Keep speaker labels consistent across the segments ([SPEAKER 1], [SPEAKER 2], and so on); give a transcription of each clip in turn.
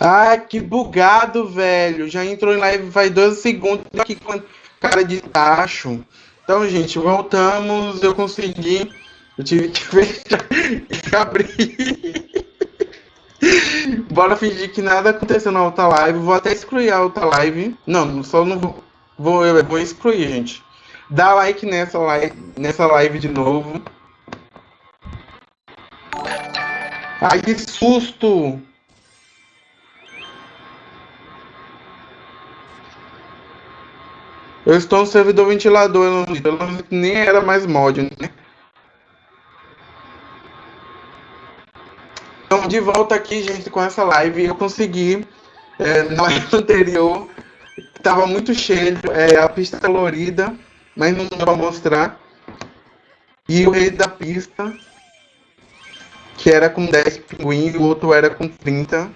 [SPEAKER 1] Ai, que bugado, velho. Já entrou em live faz dois segundos aqui com cara de tacho. Então, gente, voltamos. Eu consegui. Eu tive que fechar e abrir. Bora fingir que nada aconteceu na outra live. Vou até excluir a outra live. Não, só não vou. Vou, eu vou excluir, gente. Dá like nessa live, nessa live de novo. Ai, que susto! Eu estou no servidor ventilador, eu não, eu não nem era mais mod, né? Então, de volta aqui, gente, com essa live, eu consegui, é, na live anterior, estava muito cheio, é, a pista colorida, mas não dá para mostrar. E o rei da pista, que era com 10 pinguins, o outro era com 30.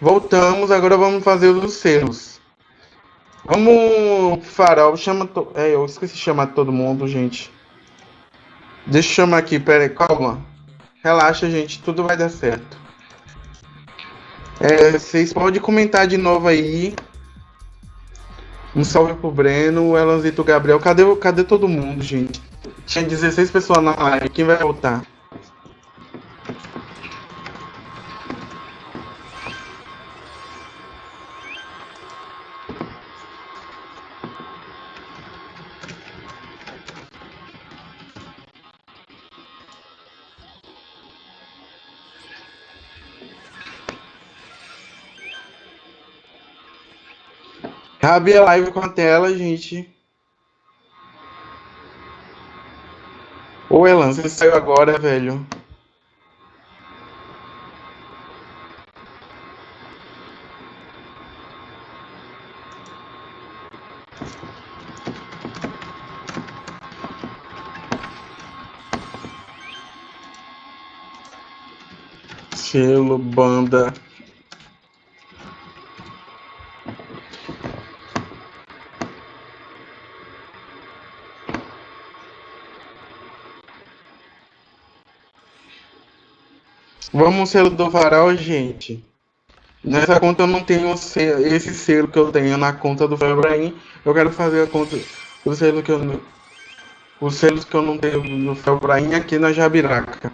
[SPEAKER 1] Voltamos, agora vamos fazer os selos. Vamos, Farol, chama. To... É, eu esqueci de chamar todo mundo, gente. Deixa eu chamar aqui, peraí, calma. Relaxa, gente, tudo vai dar certo. É, vocês podem comentar de novo aí. Um salve pro Breno, Elanzito Gabriel. Cadê, cadê todo mundo, gente? Tinha 16 pessoas na live, quem vai voltar? Cabe a live com a tela, gente. Ô, Elan, você saiu agora, velho. Estilo, banda. Vamos selo do varal, gente. Nessa conta eu não tenho esse selo que eu tenho na conta do Febraim. Eu quero fazer a conta do selo que eu os selos que eu não tenho no Febraim aqui na Jabiraca.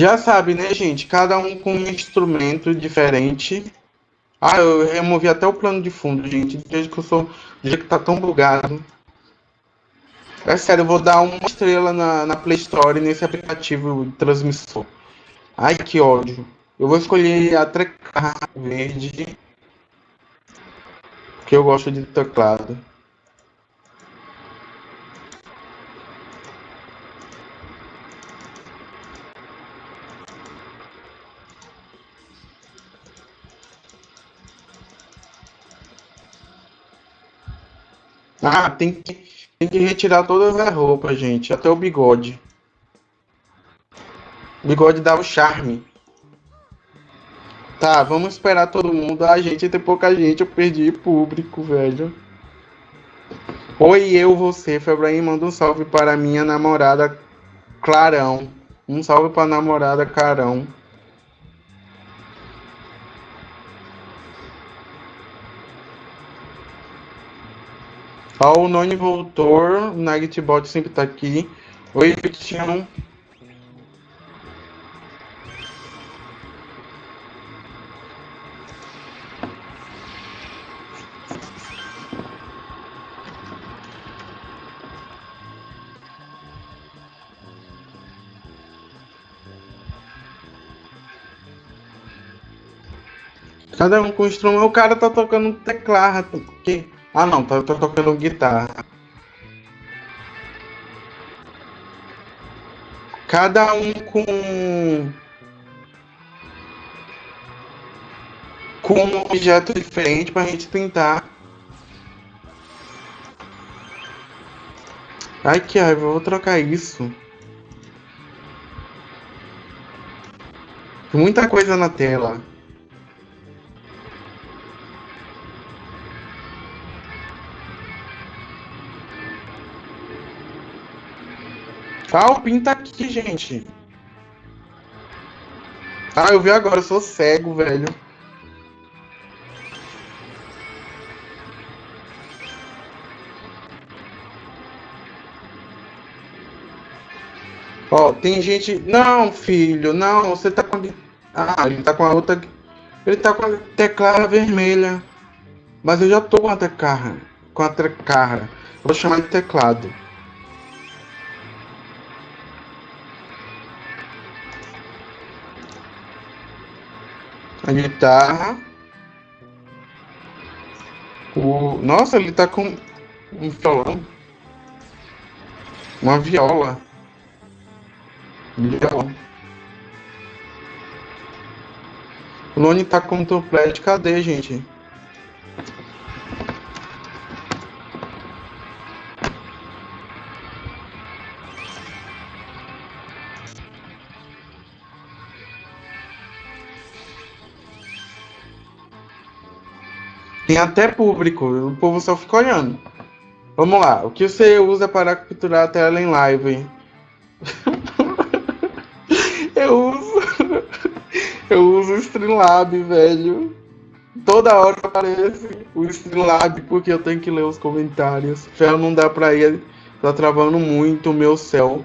[SPEAKER 1] Já sabe, né, gente? Cada um com um instrumento diferente. Ah, eu removi até o plano de fundo, gente. Desde que eu sou. Desde que tá tão bugado. É sério, eu vou dar uma estrela na, na Play Store nesse aplicativo de transmissor. Ai, que ódio. Eu vou escolher a trecar verde. Que eu gosto de teclado. Ah, tem que, tem que retirar todas as roupas, gente. Até o bigode. O bigode dá o charme. Tá, vamos esperar todo mundo. A gente tem pouca gente. Eu perdi público, velho. Oi, eu, você, Febraim, manda um salve para minha namorada Clarão. Um salve para namorada Carão. Ó, o Noni voltou. Nightbot sempre tá aqui. Oi, Tião. Cada um com instrumento. O cara tá tocando teclado. Porque... Ah não, tá, tocando guitarra. Cada um com. Com um objeto diferente pra gente tentar. Ai que raiva, eu vou trocar isso. Muita coisa na tela. Calpin tá aqui, gente. Ah, eu vi agora, eu sou cego, velho. Ó, tem gente. Não, filho, não, você tá com. Ah, ele tá com a outra. Ele tá com a teclada vermelha. Mas eu já tô com a teclada. Com a teclada. Vou chamar de teclado. a guitarra. Tá o... Nossa, ele tá com um violão. Uma viola. Violão. O Lone tá com um toplet. Cadê, gente? Tem até público, o povo só fica olhando. Vamos lá, o que você usa para capturar a tela em live? eu uso. Eu uso o Streamlab, velho. Toda hora aparece o Streamlab porque eu tenho que ler os comentários. Ferro não dá pra ir, tá travando muito o meu céu.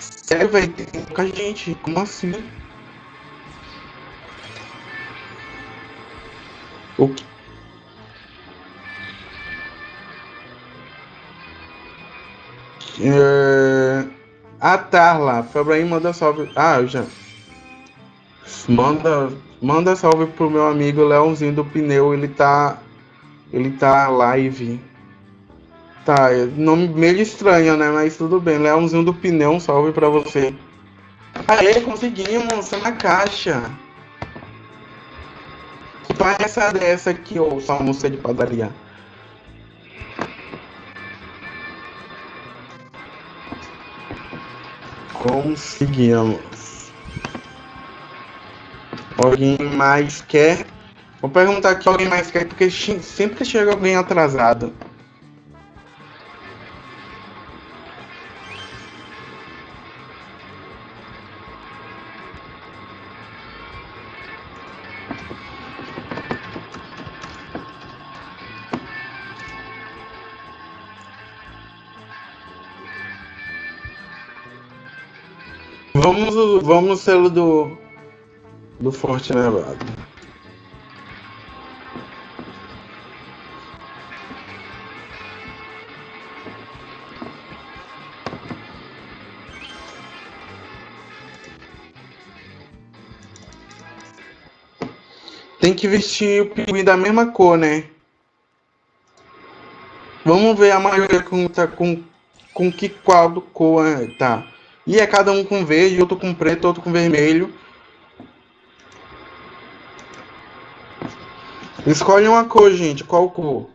[SPEAKER 1] Sério, velho, tem pouca gente. Como assim? O que? Uh, a Tarla, Febraim manda salve. Ah, já. Manda, manda salve pro meu amigo Leãozinho do Pneu, ele tá. Ele tá live. Tá, nome meio estranho, né? Mas tudo bem. Leãozinho do Pneu, um salve pra você. Aê, conseguimos, tá na caixa. Que essa dessa aqui, ô, moça de padaria? Conseguimos. Alguém mais quer? Vou perguntar aqui alguém mais quer, porque sempre chega alguém atrasado. vamos no selo do. Do Forte Nevado. Tem que vestir o pinguim da mesma cor, né? Vamos ver a maioria com, tá, com, com que qual do cor né? tá. E é cada um com verde, outro com preto, outro com vermelho. Escolhe uma cor, gente. Qual cor?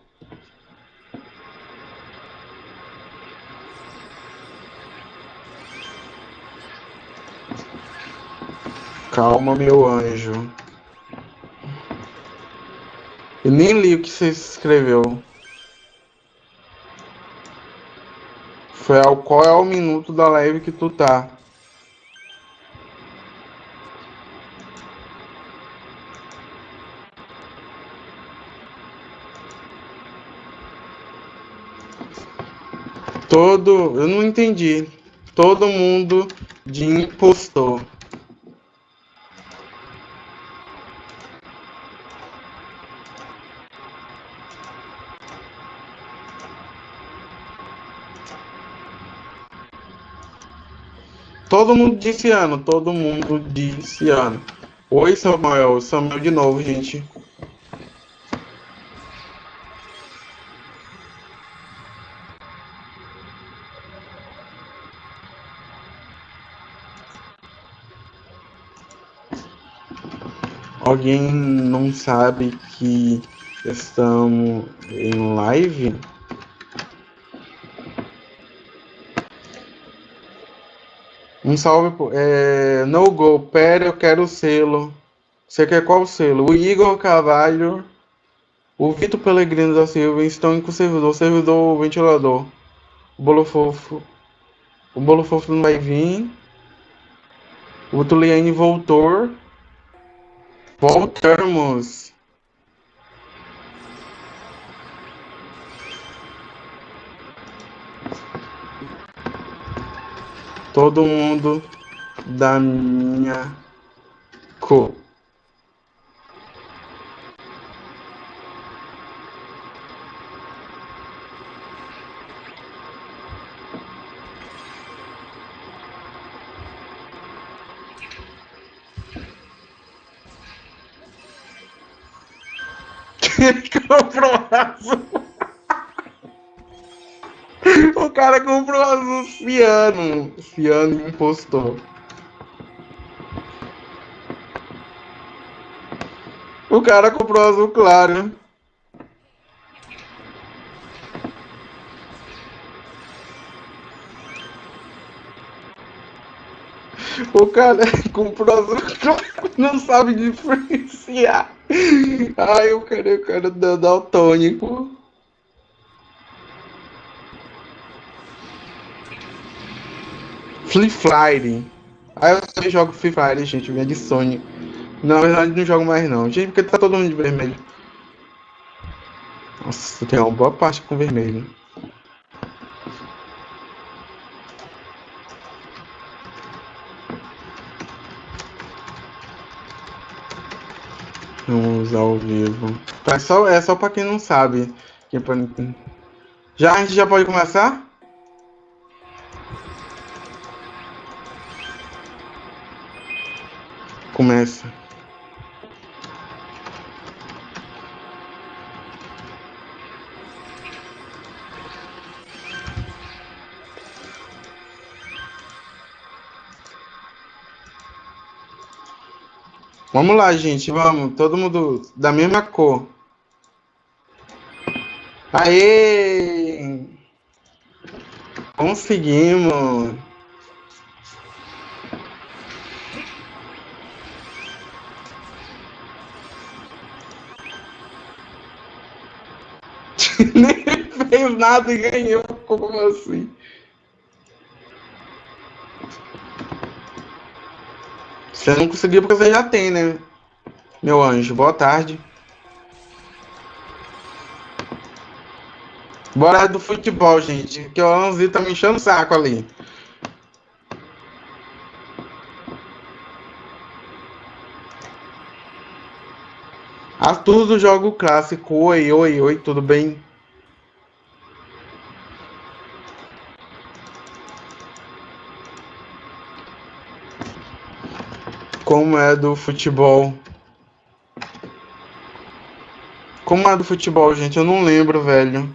[SPEAKER 1] Calma, meu anjo. Eu nem li o que você escreveu. Rafael, qual é o minuto da live que tu tá? Todo, eu não entendi. Todo mundo de impostor. Todo mundo disse ano, todo mundo disse ano. Oi, Samuel, Samuel de novo, gente. Alguém não sabe que estamos em live? Um salve. É, no gol, Pera, eu quero o selo. Você quer qual selo? O Igor Carvalho, o Vitor Pelegrino da Silva estão em com o servidor. Servidor, o ventilador. O Bolo Fofo. O Bolo Fofo não vai vir. O Tuliane voltou. Voltamos. todo mundo da minha cor. Comprou azul o cara comprou azul ciano. Ciano impostor. O cara comprou azul claro. O cara comprou azul claro, não sabe diferenciar. Ai, eu quero o cara Free Fire. Aí eu jogo Free Fire, gente, me adicione. Na verdade, não jogo mais não. Gente, porque tá todo mundo de vermelho. Nossa, tem uma boa parte com vermelho. Vamos ao vivo. Tá, é só, é só pra quem não sabe. É já, a gente já pode começar? começa. Vamos lá, gente, vamos. Todo mundo da mesma cor. Aê! Conseguimos! nada e ganhou. Como assim? Você não conseguiu porque você já tem, né? Meu anjo, boa tarde. Bora do futebol, gente. Que o Anzi tá me enchendo o saco ali. Arthur do Jogo Clássico. Oi, oi, oi, tudo bem? como é do futebol. Como é do futebol, gente? Eu não lembro, velho.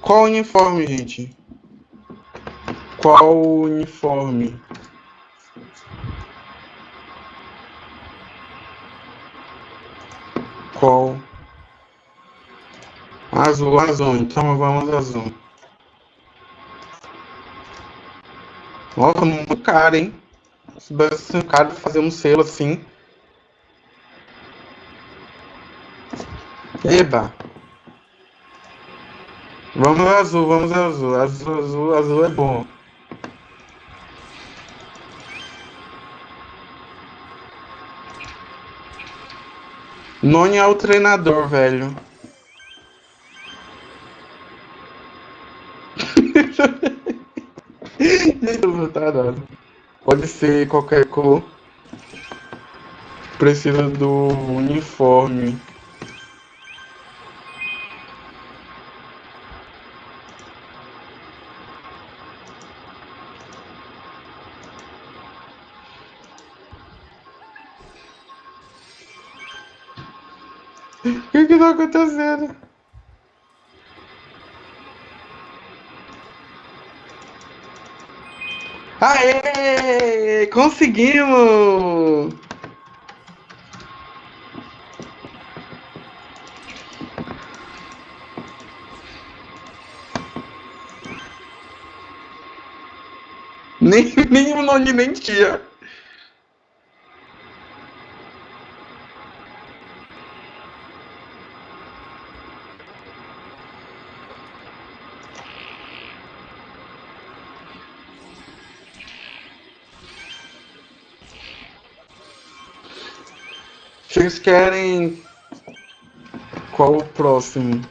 [SPEAKER 1] Qual uniforme, gente? Qual uniforme? azul, azul. Então vamos azul. Nossa, muito caro, hein? Se assim, caro fazer um selo assim. Eba! Vamos azul, vamos azul. Azul, azul, azul é bom. Noni é o treinador, velho. tá dado. Pode ser qualquer cor. Precisa do uniforme. O que que tá acontecendo? conseguimos! Nem, nem o nome mentia. Vocês querem. Qual o próximo?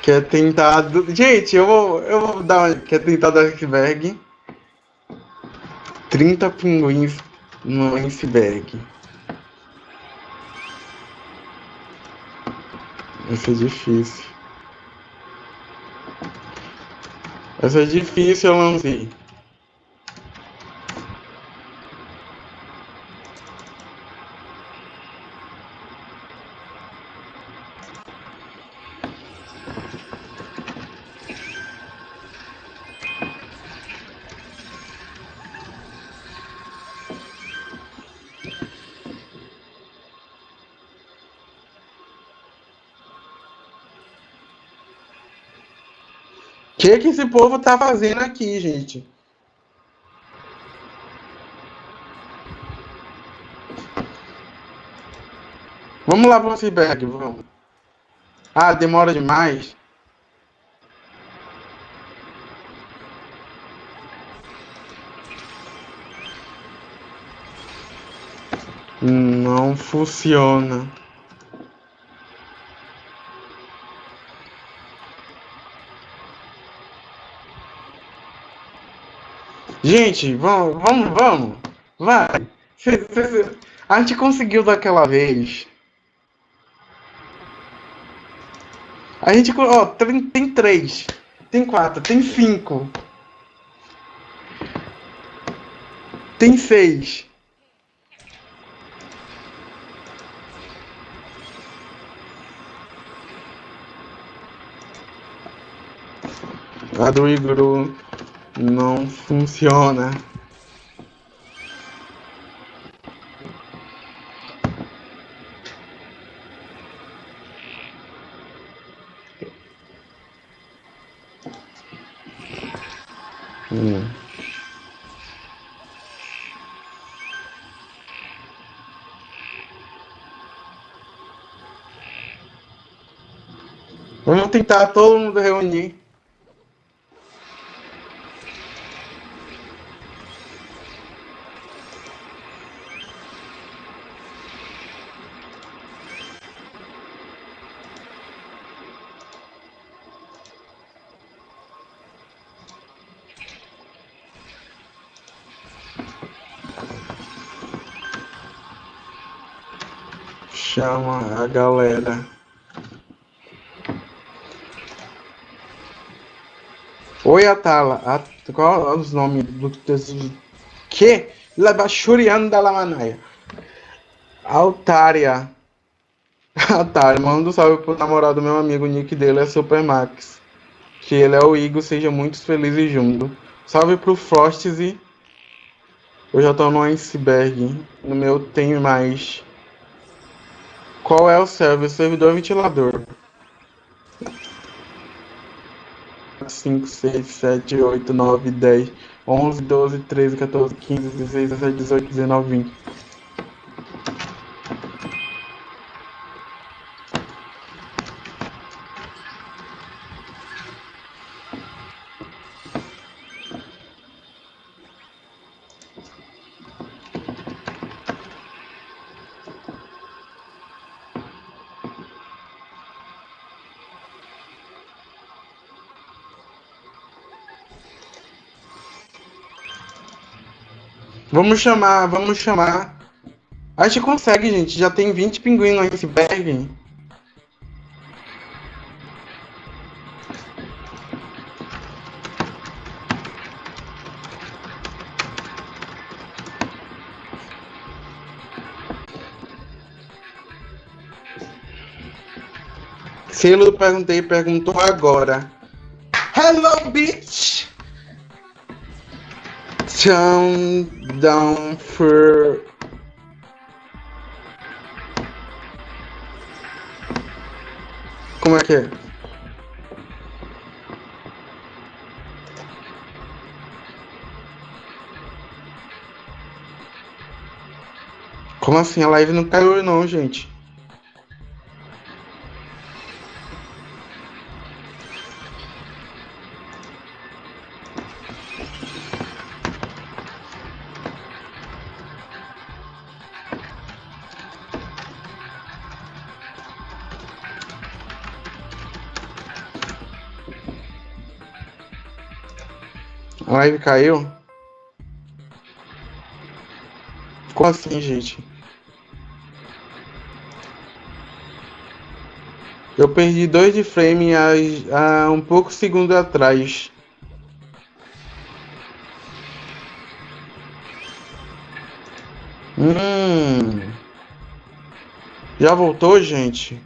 [SPEAKER 1] Quer tentar. Do... Gente, eu vou, eu vou dar uma. Quer tentar do iceberg? 30 pinguins no iceberg. Vai ser difícil. Vai ser difícil, eu que, que esse povo tá fazendo aqui, gente? Vamos lá pro feedback, vamos. Ah, demora demais. Não funciona. Gente, vamos, vamos, vamos. Vai. A gente conseguiu daquela vez. A gente. Ó, tem, tem três. Tem quatro. Tem cinco. Tem seis. Lá do Igor. Não funciona. Hum. Vamos tentar todo mundo reunir. galera. Oi, Atala. qual é os nomes do que? Labachuriano da Lamanaia. Altária. Altária, manda um salve pro namorado do meu amigo. O nick dele é Supermax. Que ele é o Igor, seja muito feliz juntos Salve pro Frosty. Eu já tô no iceberg. No meu tem mais. Qual é o server? Servidor ventilador. 5, 6, 7, 8, 9, 10, 11, 12, 13, 14, 15, 16, 17, 18, 19, 20. Vamos chamar, vamos chamar. A gente consegue, gente. Já tem 20 pinguins no iceberg. Selo perguntei, perguntou agora. Hello, bitch! Shun Down for Como é que é? Como assim? A live não caiu não, gente. live caiu? ficou assim, gente? Eu perdi dois de frame há, há um pouco segundo atrás. Hum. Já voltou, gente?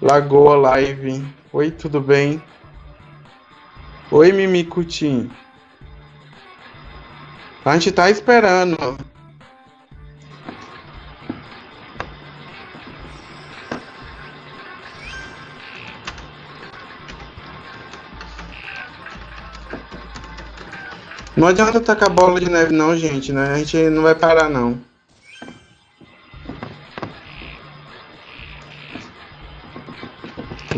[SPEAKER 1] Lagoa Live. Oi, tudo bem? Oi, Mimicutim. A gente tá esperando. Não adianta tacar bola de neve não, gente, né? A gente não vai parar não.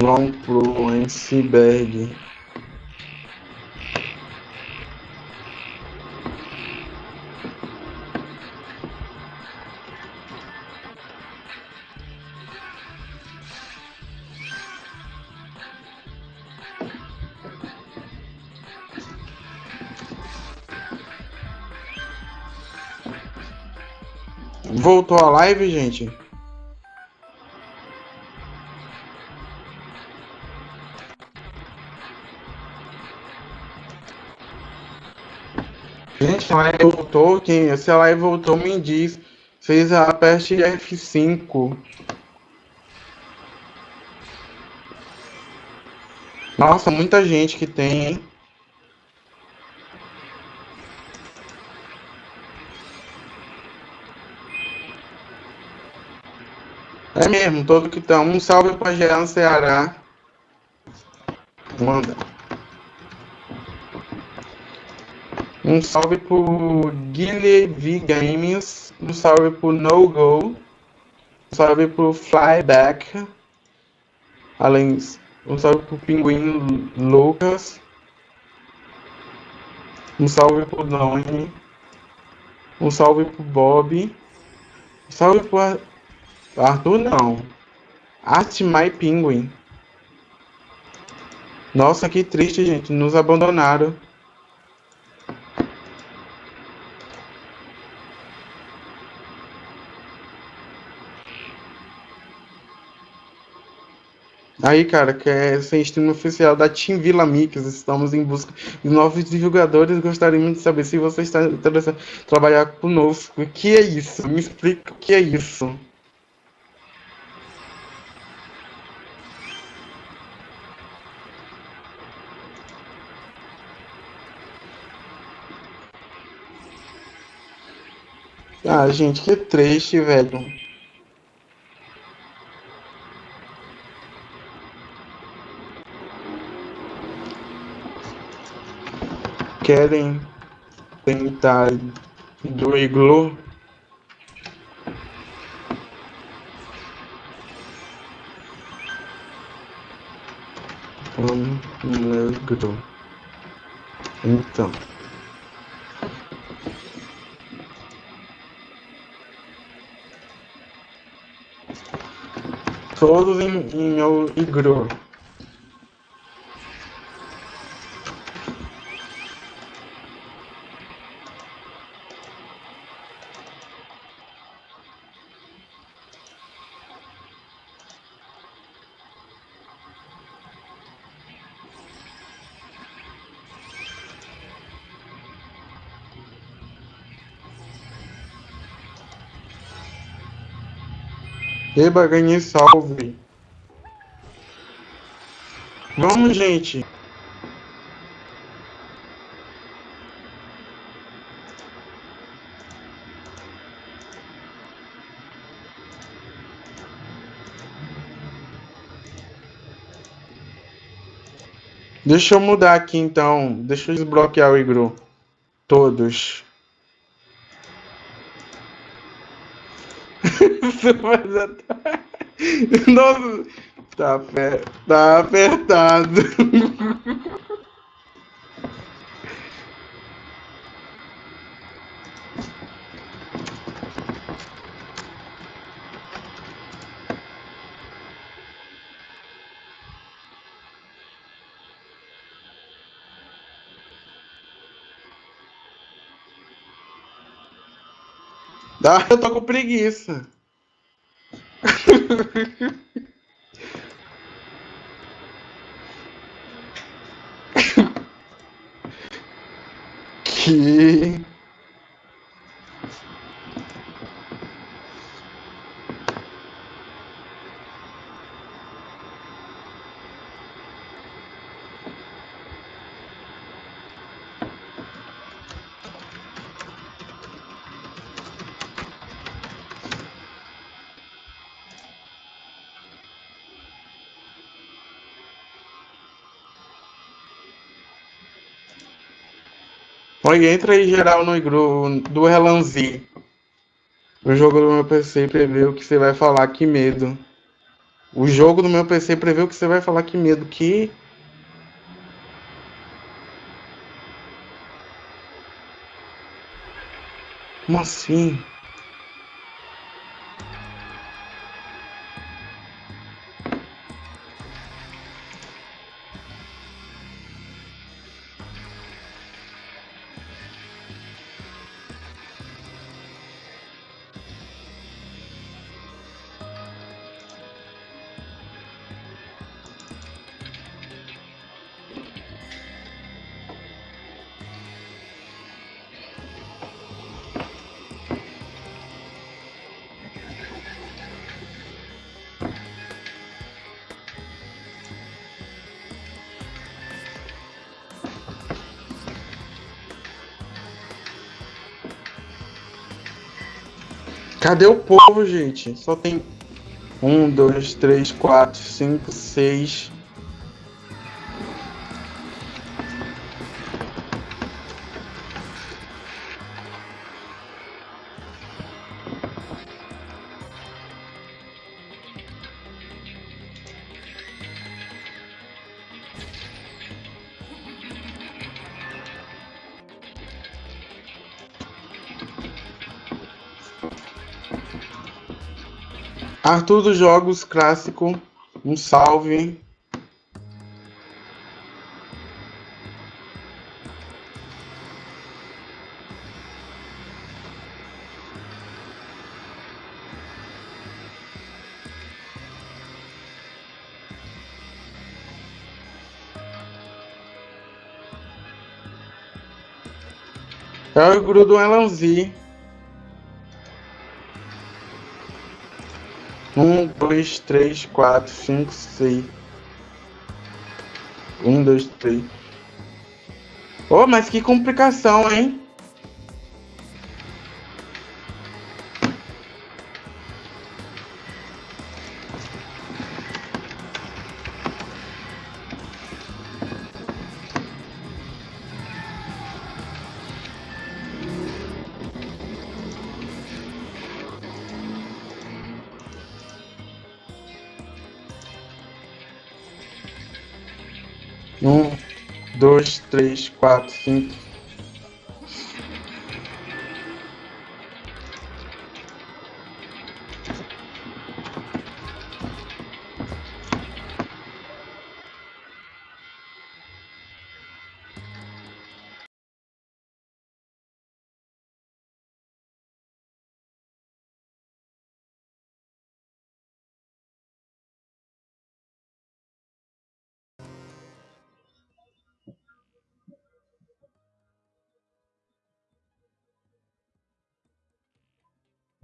[SPEAKER 1] Vamos pro iceberg. voltou a live, gente? Gente, a live voltou. Quem, se a live voltou, me diz. Fez a peste F5. Nossa, muita gente que tem, hein? É mesmo, todo que tá. Um salve pra Jean Ceará. Manda. Um salve pro Guilherme Games. Um salve pro No Go. Um salve pro Flyback. Além, disso, um salve pro Pinguim Lucas. Um salve pro Donnie. Um salve pro Bob. Um salve pro Arthur não. Art My Penguin. Nossa, que triste, gente. Nos abandonaram. Aí, cara, que é sem stream oficial da Team Vila Mix. Estamos em busca de novos divulgadores. Gostaríamos de saber se você está interessado em trabalhar conosco. O que é isso? Me explica o que é isso. Ah, gente, que triste, velho. Querem tentar do iglu? Um negro. Então. todos em, em meu igru. Beba, ganhe, salve. Vamos, gente. Deixa eu mudar aqui então. Deixa eu desbloquear o Igru. Todos. Nossa, tá, per... tá apertado. Ah, eu tô com preguiça.
[SPEAKER 2] que
[SPEAKER 1] Põe entra aí geral no grupo do Relanzi. O jogo do meu PC prevê o que você vai falar, que medo. O jogo do meu PC prevê o que você vai falar, que medo. Que. Como assim? Cadê o povo, gente? Só tem um, dois, três, quatro, cinco, seis, Arthur dos Jogos Clássico, um salve. É o grudo Elanzi. Um, dois, três, quatro, cinco, seis. Um, dois, três. Oh, mas que complicação, hein? 1, 2, 3, 4, 5,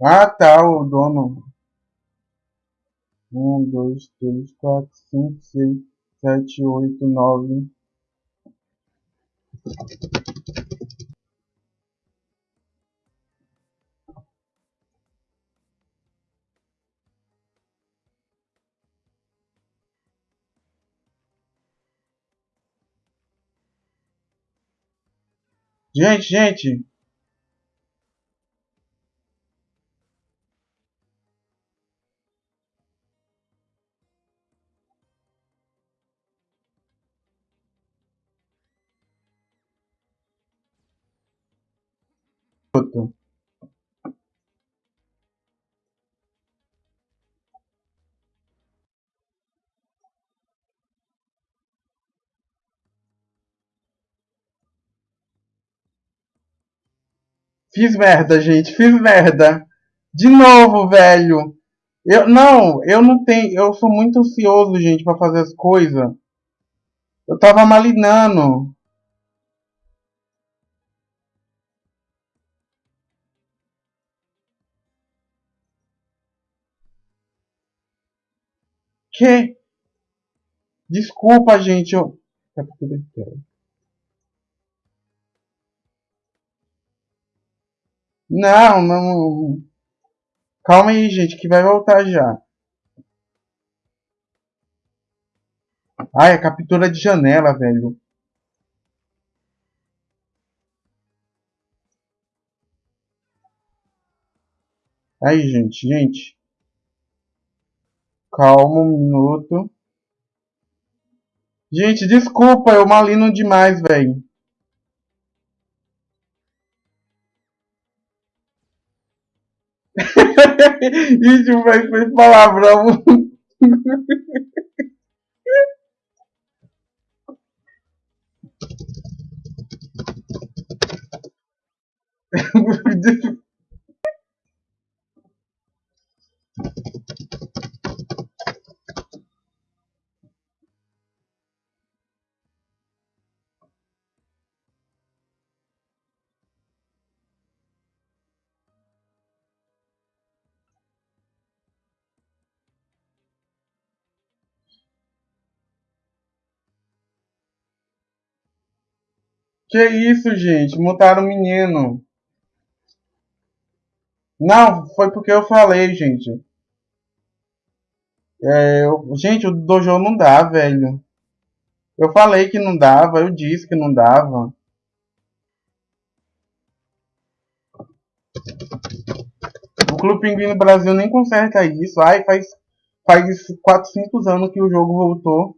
[SPEAKER 1] Ah, tá, o dono. Um, dois, três, quatro, cinco, seis, sete, oito, nove. Gente, gente, Fiz merda, gente. Fiz merda. De novo, velho. Eu não, eu não tenho, eu sou muito ansioso, gente, para fazer as coisas. Eu tava malinando. quê? Desculpa, gente, eu... É porque eu Não, não... Calma aí, gente, que vai voltar já. Ai, a captura de janela, velho. Aí, gente, gente. Calma um minuto. Gente, desculpa, eu malino demais, velho. Gente, vai velho palavrão. Que isso, gente? Mutaram o menino. Não, foi porque eu falei, gente. É, eu... gente, o dojo não dá, velho. Eu falei que não dava, eu disse que não dava. O Clube Pinguim no Brasil nem conserta isso. Ai, faz, faz 400 anos que o jogo voltou.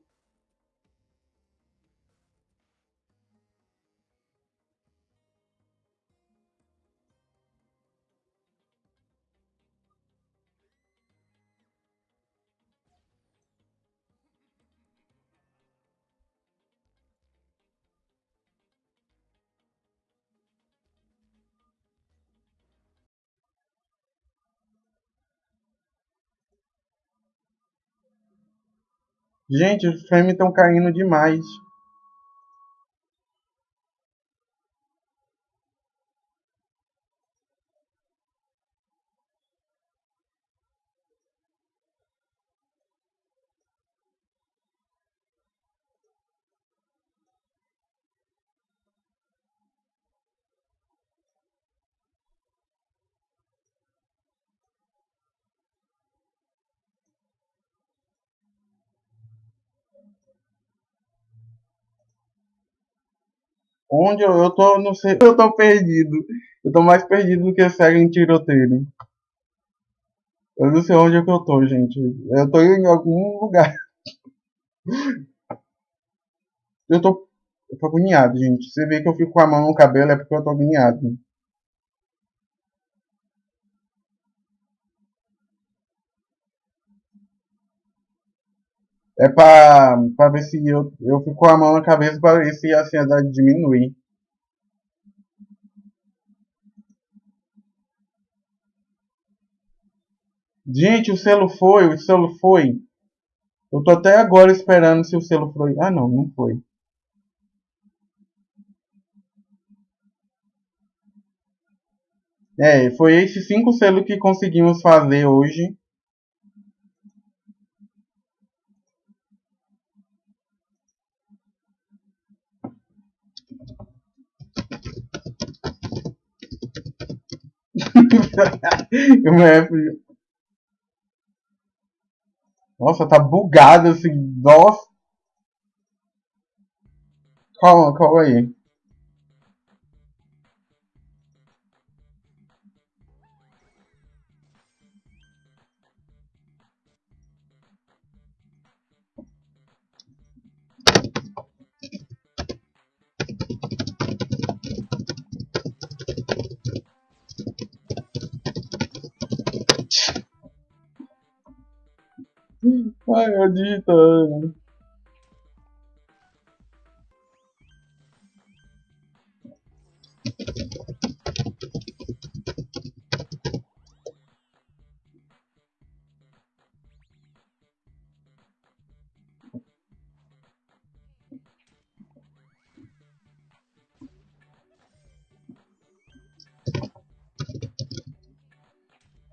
[SPEAKER 1] Gente, os frames estão caindo demais. Onde eu, eu tô, não sei, eu tô perdido. Eu tô mais perdido do que cego em tiroteio. Eu não sei onde é que eu tô, gente. Eu tô em algum lugar. Eu tô, eu tô agoniado, gente. Você vê que eu fico com a mão no cabelo é porque eu tô agoniado. é pra, pra ver se eu, eu fico com a mão na cabeça pra ver se a ansiedade diminui. Gente, o selo foi, o selo foi. Eu tô até agora esperando se o selo foi. Ah, não, não foi. É, foi esses cinco selos que conseguimos fazer hoje. Nossa, tá bugado assim. Nossa. Calma, calma aí. Vai eu digitando.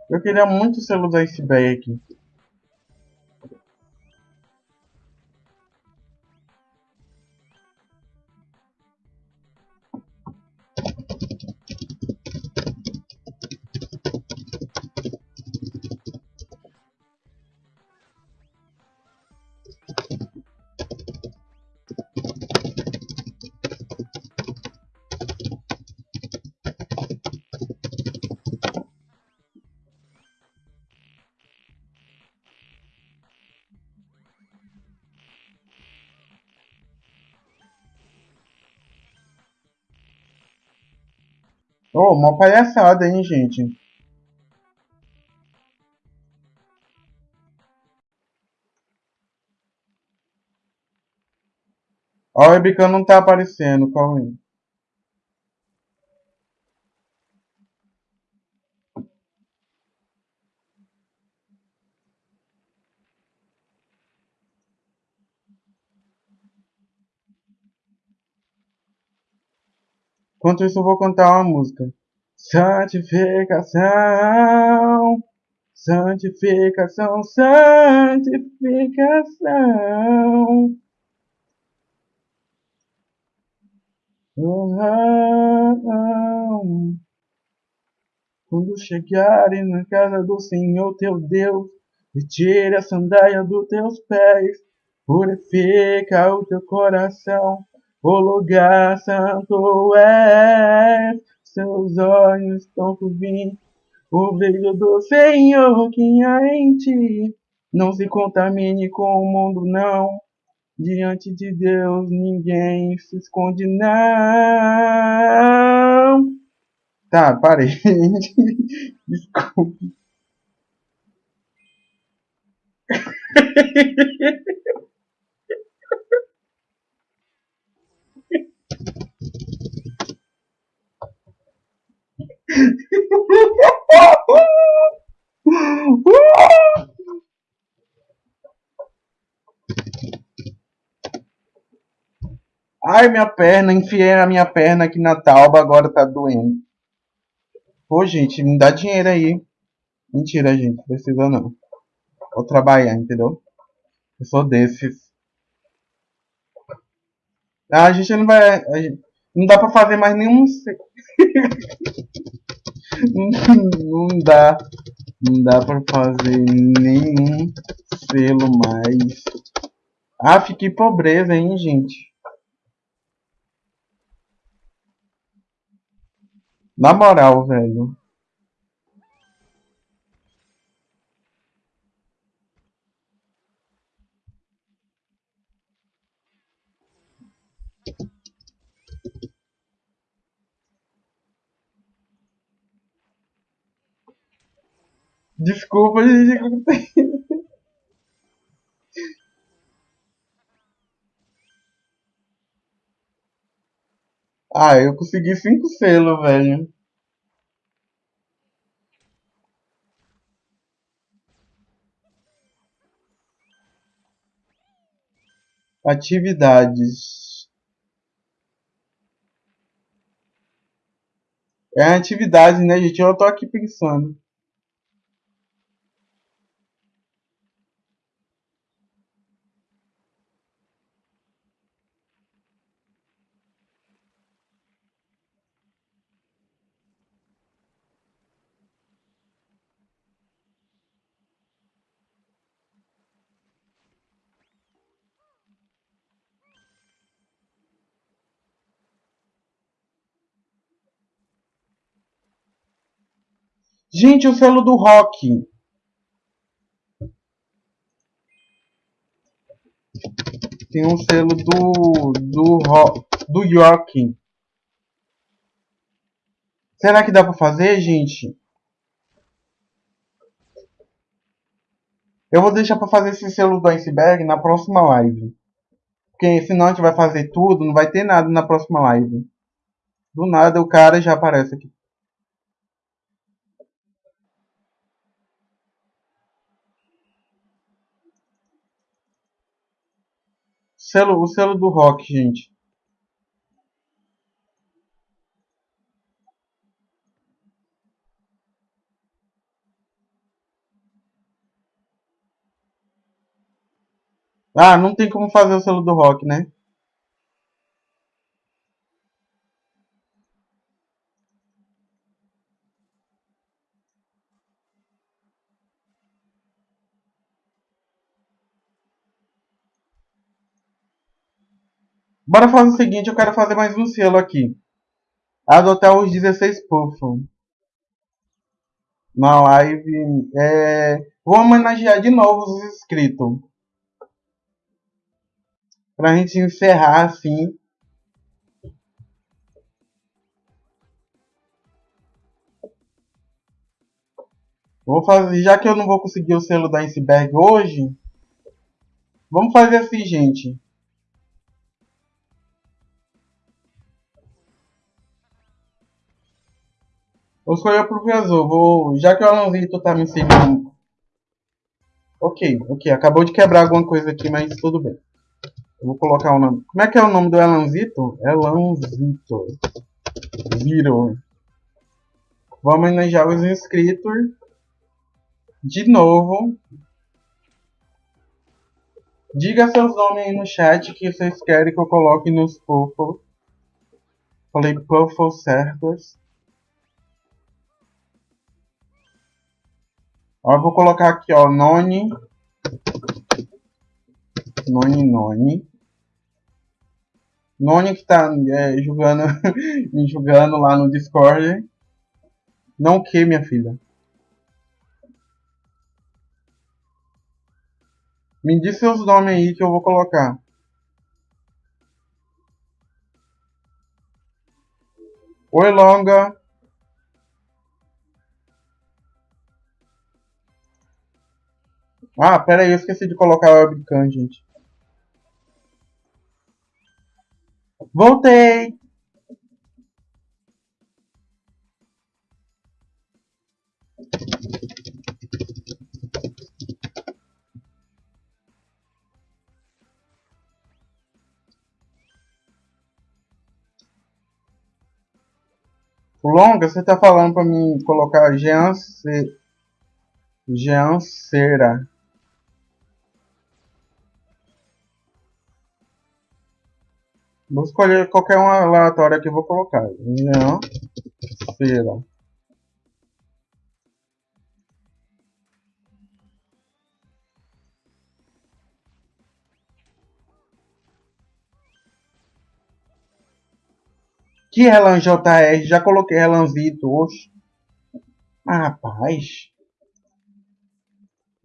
[SPEAKER 1] Eu queria muito o selo do iceberg. Ô, oh, uma palhaçada, hein, gente? Ó, o webcam não tá aparecendo, corre. Enquanto isso, eu vou cantar uma música. Santificação, santificação, santificação. Uhum. Quando chegarem na casa do Senhor teu Deus, e a sandália dos teus pés, purifica o teu coração o lugar santo é, seus olhos estão por vir. O brilho do Senhor que há em ti. Não se contamine com o mundo, não. Diante de Deus ninguém se esconde, não. Tá, parei. Desculpe. Ai, minha perna, enfiei a minha perna aqui na tauba, agora tá doendo. Pô, gente, me dá dinheiro aí. Mentira, gente, precisa não. Vou trabalhar, entendeu? Eu sou desses. Ah, a gente não vai... Gente, não dá pra fazer mais nenhum... não dá. Não dá pra fazer nenhum selo mais. Ah, fiquei pobreza, hein, gente. Na moral, velho. Desculpa, gente. ah, eu consegui cinco selos, velho. Atividades. É atividade, né, gente? Eu tô aqui pensando. Gente, o selo do rock. Tem um selo do do rock, do York. Será que dá para fazer, gente? Eu vou deixar para fazer esse selo do iceberg na próxima live. Porque senão a gente vai fazer tudo, não vai ter nada na próxima live. Do nada o cara já aparece aqui. selo, o selo do rock, gente. Ah, não tem como fazer o selo do rock, né? Bora fazer o seguinte, eu quero fazer mais um selo aqui. Adotar os 16 puffs na live. É... Vou homenagear de novo os inscritos. Pra gente encerrar assim. Vou fazer, já que eu não vou conseguir o selo da iceberg hoje, vamos fazer assim, gente. Vou escolher o professor. Vou... Já que o Alanzito tá me seguindo. Ok, ok. Acabou de quebrar alguma coisa aqui, mas tudo bem. Eu vou colocar o nome. Como é que é o nome do Elanzito? Elanzito. Zero. Vamos enejar os inscritos. De novo. Diga seus nomes aí no chat que vocês querem que eu coloque nos Puffles. Falei Puffles Servers. Ó, eu vou colocar aqui, ó, none, none, none. None que tá é, julgando, me julgando lá no Discord. Não o que, minha filha? Me diz seus nomes aí que eu vou colocar. Oi, Longa. Ah, pera aí, eu esqueci de colocar o webcam, gente. Voltei! Longa, você tá falando pra mim colocar Jean, Ce... Jean Cera. Vou escolher qualquer uma aleatória que eu vou colocar. Não. Feira. Que Relan JR? Já coloquei Relan hoje. Ah, rapaz.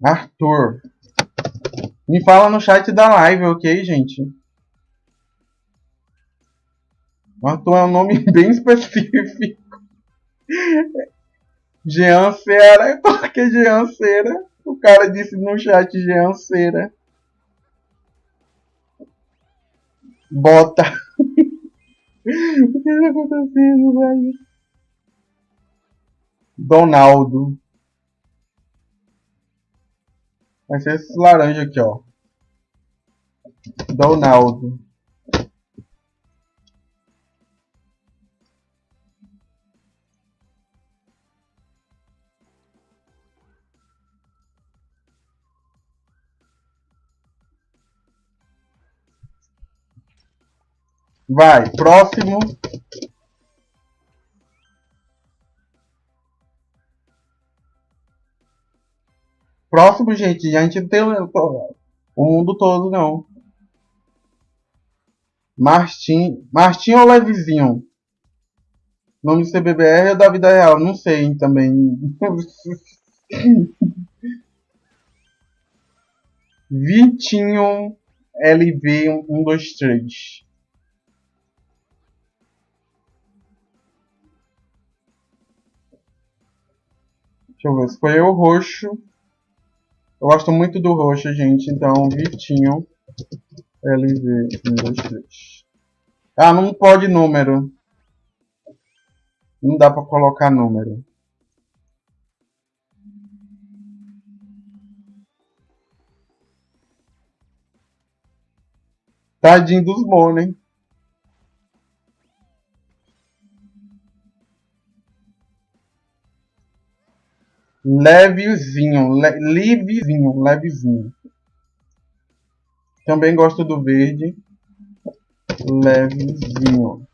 [SPEAKER 1] Arthur. Me fala no chat da live, ok, gente? Norton é um nome bem específico. Jean Cera, eu coloquei Jean Cera. O cara disse no chat Jean Cera. Bota. o que está acontecendo, velho? Donaldo. Vai ser esse laranja aqui, ó. Donaldo. Vai, próximo. Próximo, gente, a gente não tem o mundo todo, não. Martim, Martin ou Levizinho? Nome do CBBR ou da vida real? Não sei também. Vitinho LB123. Deixa eu ver, escolher o roxo. Eu gosto muito do roxo, gente. Então, Vitinho. LV, 123 Ah, não pode número. Não dá pra colocar número. Tadinho dos monos, hein? levezinho, le, levezinho, levezinho. Também gosto do verde, levezinho.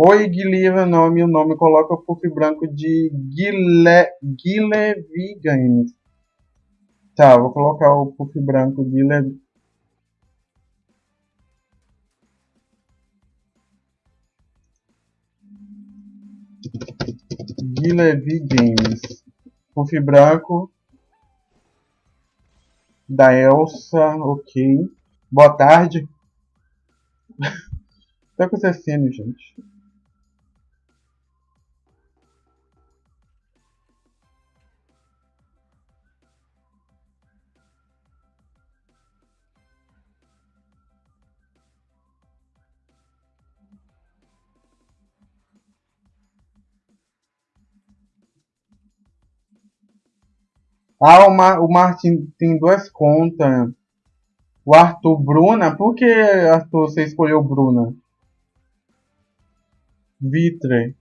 [SPEAKER 1] Oi, Guilherme, nome, nome coloca o puff branco de Guile, Guile Tá, vou colocar o puff branco de LED... De Levi Games. Puff branco. Da Elsa, ok. Boa tarde. tá acontecendo, gente? Ah, o, Mar o Martin tem duas contas. O Arthur Bruna? Por que, Arthur, você escolheu Bruna? Vitre.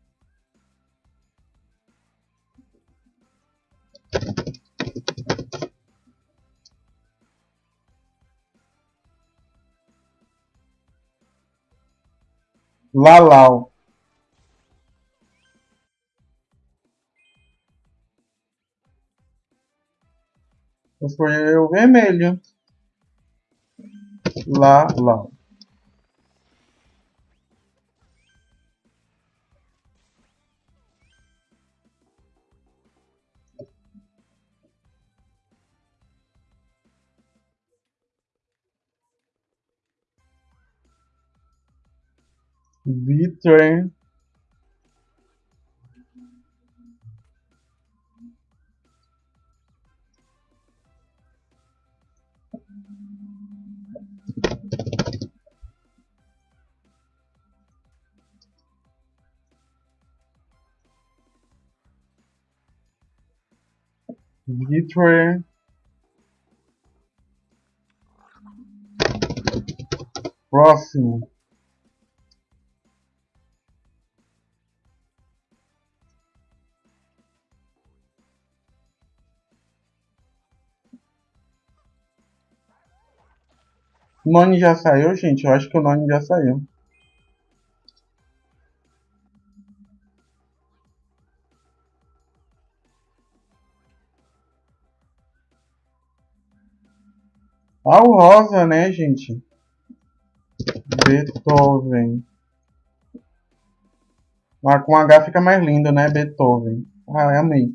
[SPEAKER 1] Lalau. escolher o vermelho. Lá, lá. Vitor Detroit. Próximo. O None já saiu, gente? Eu acho que o None já saiu. Ah, o rosa, né, gente? Beethoven. Mas com H fica mais lindo, né? Beethoven. Ah, amei.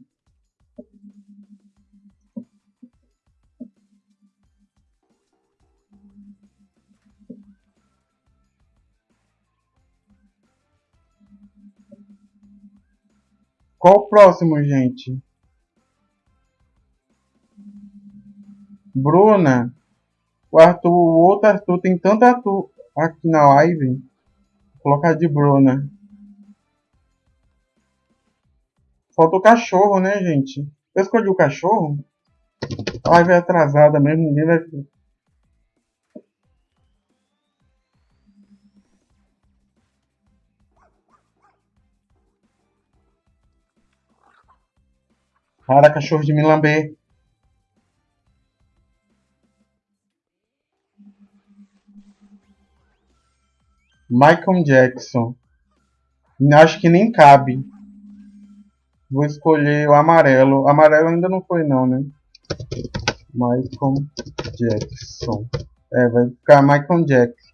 [SPEAKER 1] Qual o próximo, gente? Bruna. O Arthur, o outro Arthur, tem tanto Arthur aqui na live. Vou colocar de Bruna. Né? Falta o cachorro, né, gente? Eu escolhi o cachorro? A live é atrasada mesmo, ninguém vai Para cachorro de me lamber. Michael Jackson. Acho que nem cabe. Vou escolher o amarelo. Amarelo ainda não foi não, né? Michael Jackson. É, vai ficar Michael Jackson.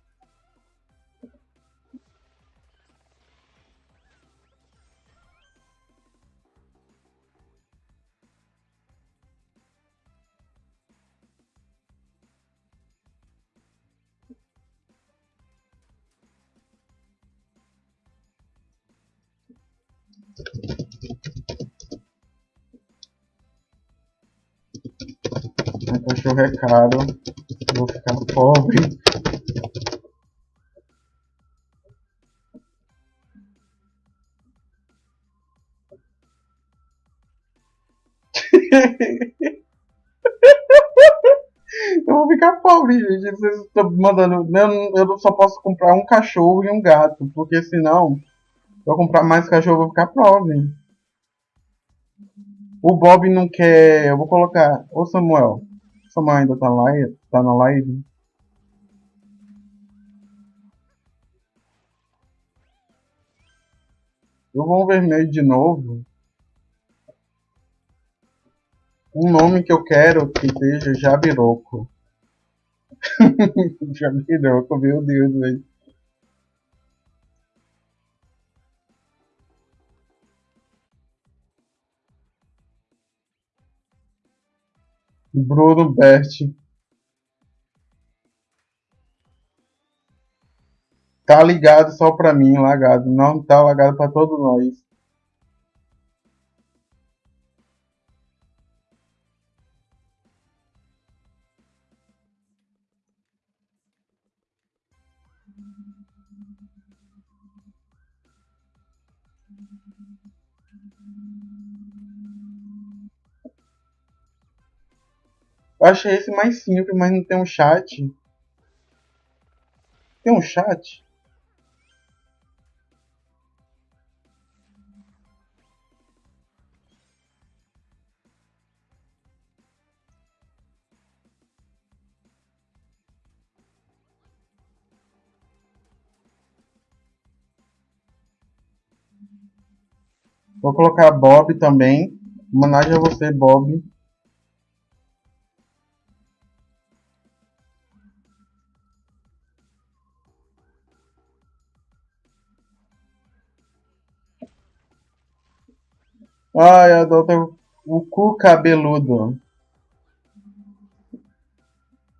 [SPEAKER 1] Meu cachorro o recado, vou ficar pobre. eu vou ficar pobre, gente. Vocês estão mandando. Eu, só posso comprar um cachorro e um gato, porque senão, se eu comprar mais cachorro, eu vou ficar pobre. O Bob não quer. Eu vou colocar. Ô Samuel. Samuel ainda tá lá, tá na live. Eu vou vermelho de novo. Um nome que eu quero que seja Jabiroco. Jabiroco, meu Deus, velho. Bruno Bert. Tá ligado só pra mim, lagado. Não tá lagado pra todos nós. Eu achei esse mais simples, mas não tem um chat. Tem um chat? Vou colocar Bob também. Homenagem a você, Bob. Ai, adota o cu cabeludo.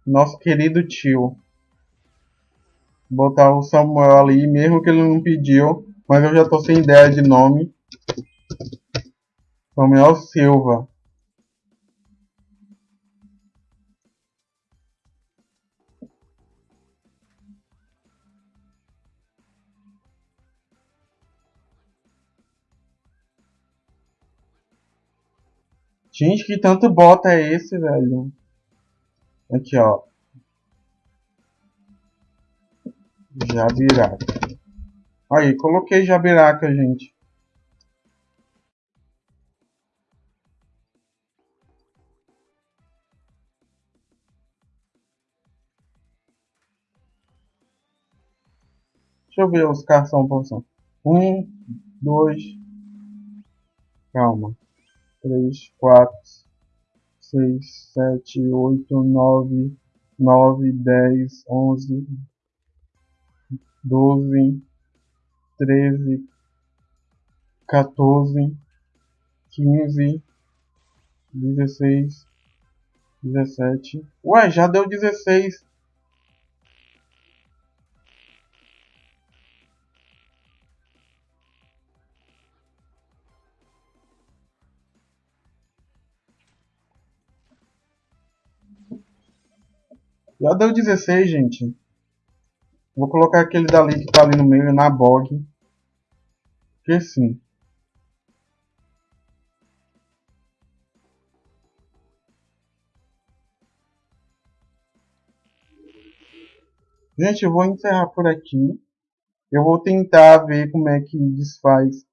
[SPEAKER 1] Nosso querido tio. Botar o Samuel ali, mesmo que ele não pediu. Mas eu já tô sem ideia de nome. Samuel Silva. Gente, que tanto bota é esse, velho? Aqui, ó. Jabiraca. Aí, coloquei jabiraca, gente. Deixa eu ver os cartões por Um, dois. Calma três, quatro, seis, sete, oito, nove, nove, dez, onze, doze, treze, quatorze, quinze, dezesseis, dezessete. Ué, já deu dezesseis. Já deu 16, gente. Vou colocar aquele dali que tá ali no meio, na bog. Que sim. Gente, eu vou encerrar por aqui. Eu vou tentar ver como é que desfaz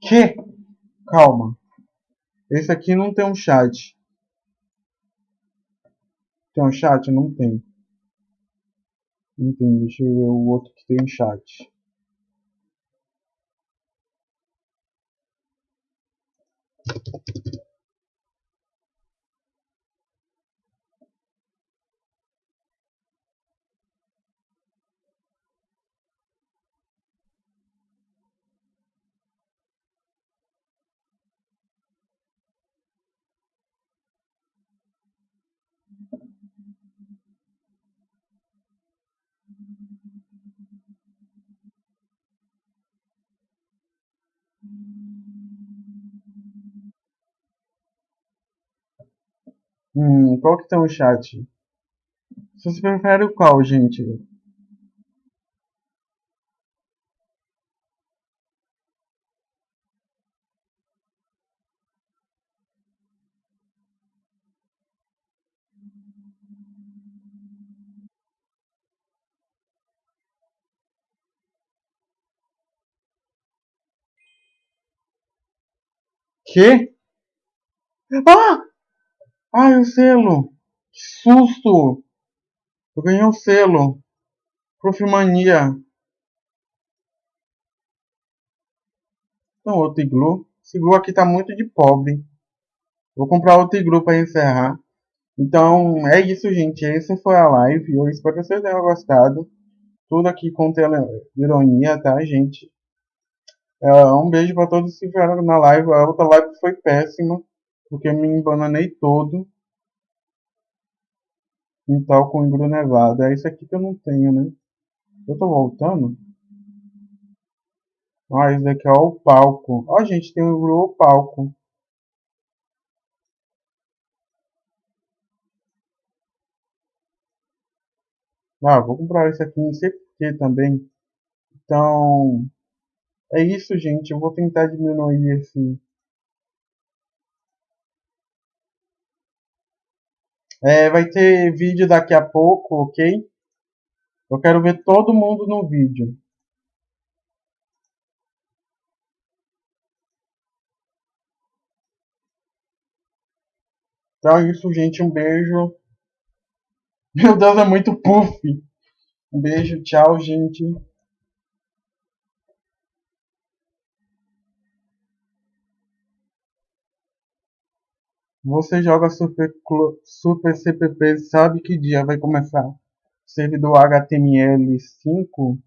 [SPEAKER 1] Que? Calma. Esse aqui não tem um chat. Tem um chat? Não tem. Não tem. Deixa eu ver o outro que tem um chat. Hum, qual que tá no chat? Vocês preferem qual, gente? Que? Ah! Ai, o selo! Que susto! Eu ganhei o um selo. Profimania. Então, outro iglu. Esse iglu aqui tá muito de pobre. Vou comprar outro iglu para encerrar. Então, é isso, gente. Essa foi a live. Eu espero que vocês tenham gostado. Tudo aqui com ironia, tá, gente? É, um beijo para todos que vieram na live. A outra live foi péssima porque me embananei todo em tal com Grunevada. nevado. É isso aqui que eu não tenho, né? Eu tô voltando. Ah, daqui é o palco. Ó, gente, tem um engru palco. Ah, vou comprar esse aqui, não sei porque também. Então, é isso, gente. Eu vou tentar diminuir esse É, vai ter vídeo daqui a pouco, ok? Eu quero ver todo mundo no vídeo. Então é isso, gente. Um beijo. Meu Deus, é muito puff. Um beijo, tchau, gente. Você joga Super, Super CPP e sabe que dia vai começar servidor HTML5?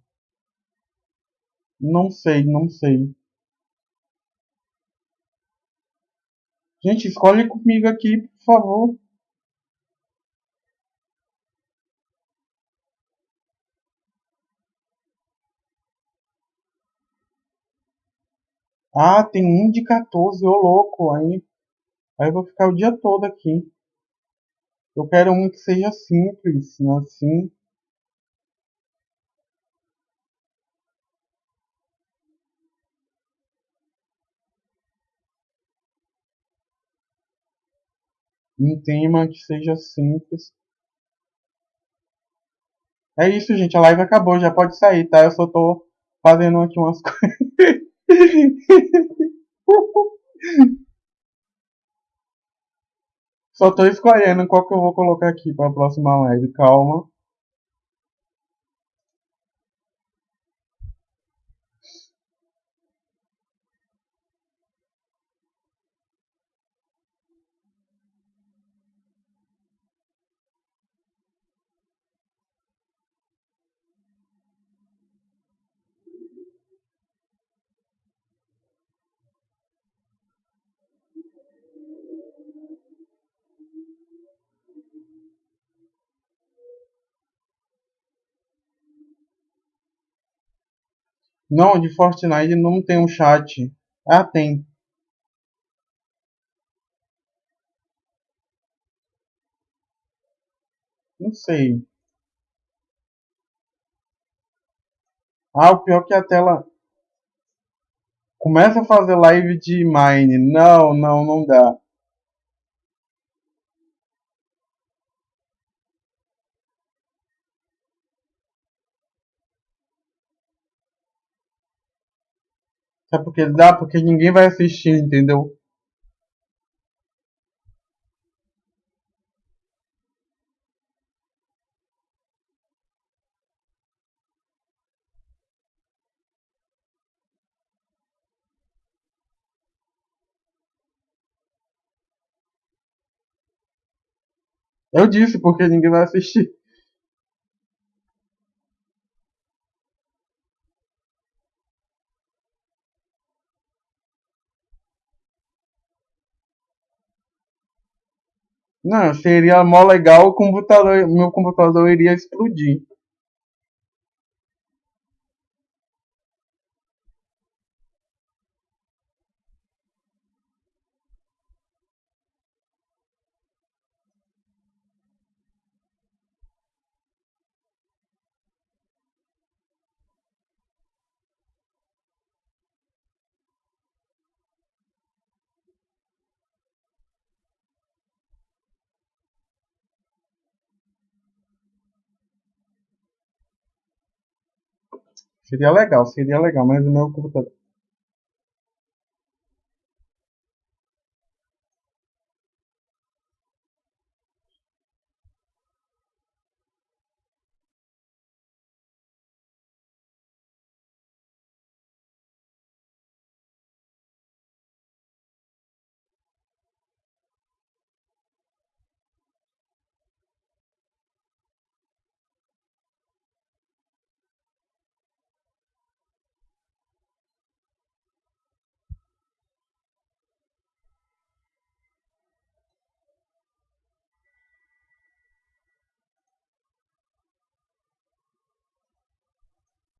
[SPEAKER 1] Não sei, não sei. Gente, escolhe comigo aqui, por favor. Ah, tem um de 14, ô louco, aí Aí eu vou ficar o dia todo aqui. Eu quero um que seja simples, não né, assim. Um tema que seja simples. É isso, gente. A live acabou. Já pode sair, tá? Eu só tô fazendo aqui umas coisas. Só tô escolhendo qual que eu vou colocar aqui pra próxima live, calma. Não, de Fortnite não tem um chat. Ah, tem. Não sei. Ah, o pior é que a tela começa a fazer live de Mine. Não, não, não dá. É porque dá? Porque ninguém vai assistir, entendeu? Eu disse porque ninguém vai assistir. Não, seria mó legal, o computador, meu computador iria explodir. Seria legal, seria legal, mas o meu computador.